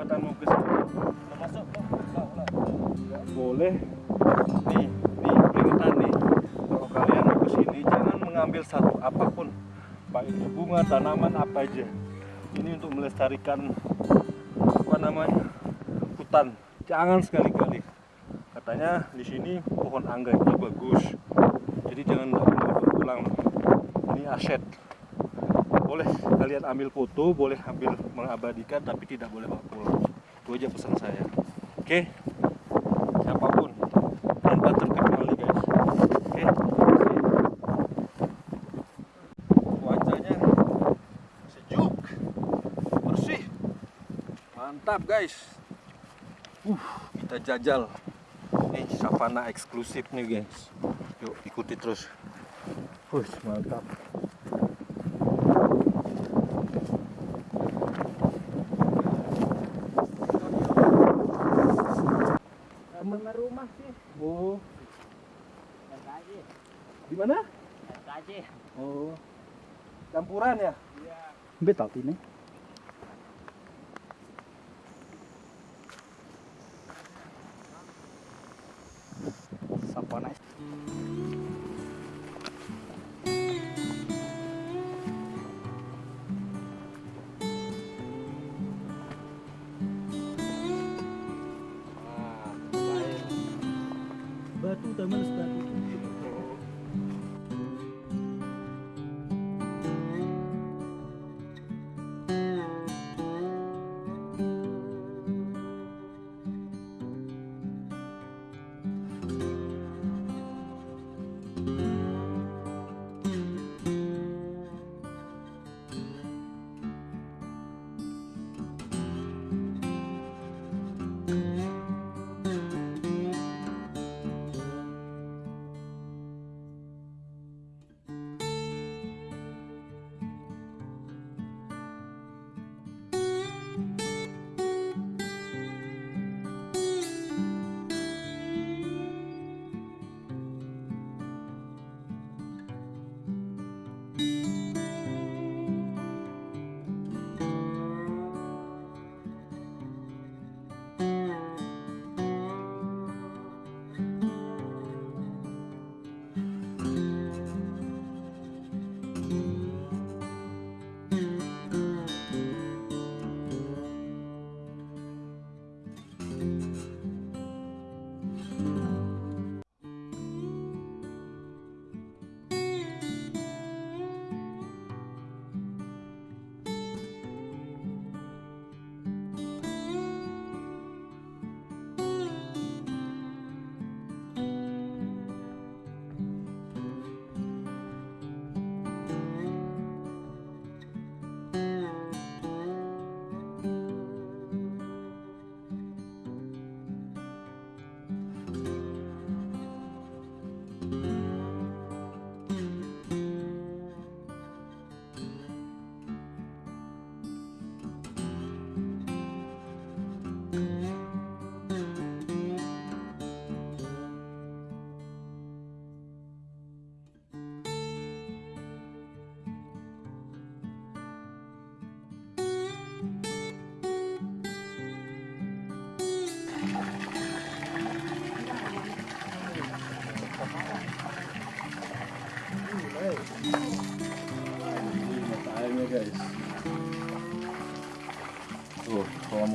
kesempatan mau ke sini masuk boleh. Nih nih peringatan nih. Kalau kalian mau ke sini jangan mengambil satu apa pun. Baik itu bunga tanaman apa aja. Ini untuk melestarikan apa namanya hutan. Jangan sekali-kali. Katanya di sini pohon anggrek itu bagus. Jadi jangan pulang. Ini aset boleh kalian ambil foto boleh ambil mengabadikan tapi tidak boleh bawa pulang. Itu aja pesan saya. Oke? Siapa pun. Tanpa terkenali guys. Oke? Cuacanya sejuk bersih. Mantap guys. Uh kita jajal. Ini savana eksklusif nih guys. Yuk ikuti terus. Wih, mantap oh. Di mana? Oh. Campuran ya? Betul ini. Sapana. Batu taman batu.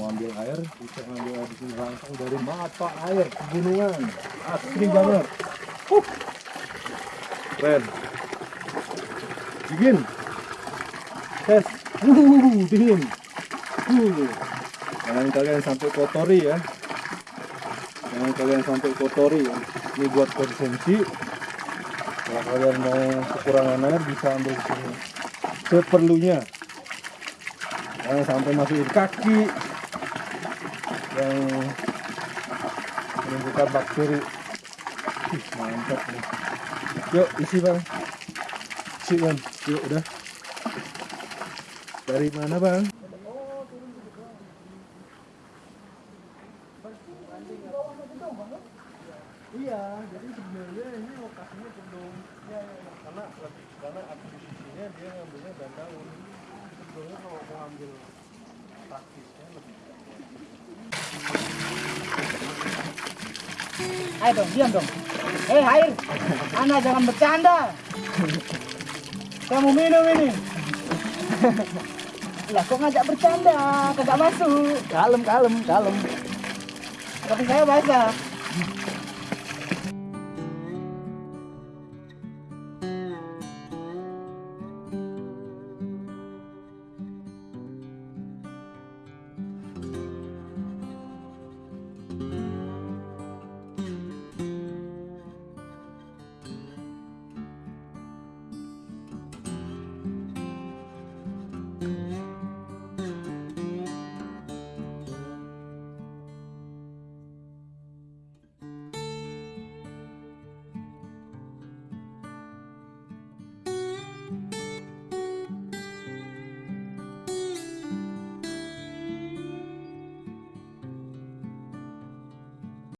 Ambil air bisa ambil air di sini langsung dari mata air pegunungan. Asli banget. Huh. Keren. Dingin. Tes. Uh, dingin. Uh. Jangan kalian sampai kotori ya. Jangan kalian sampai kotori ya. Ini buat konsumsi. Kalau kalian mau kekurangan air bisa ambil di sini. Seperlunya. Jangan sampai masukin kaki yang menimbulkan bakteri. Ih, mantap nih. Yuk, isi bang. Isi bang. Yuk, udah. Dari mana bang? Iya, jadi sebenarnya ini lokasinya cenderung ya, ya, karena karena akuisisinya dia ngambilnya dan daun. Sebenarnya kalau mau ambil praktisnya lebih Ayo dong, diam dong. Eh, air. Anda jangan bercanda. Kamu minum ini. lah kok ngajak bercanda? Kagak masuk. Kalem, kalem, kalem. Tapi saya basah.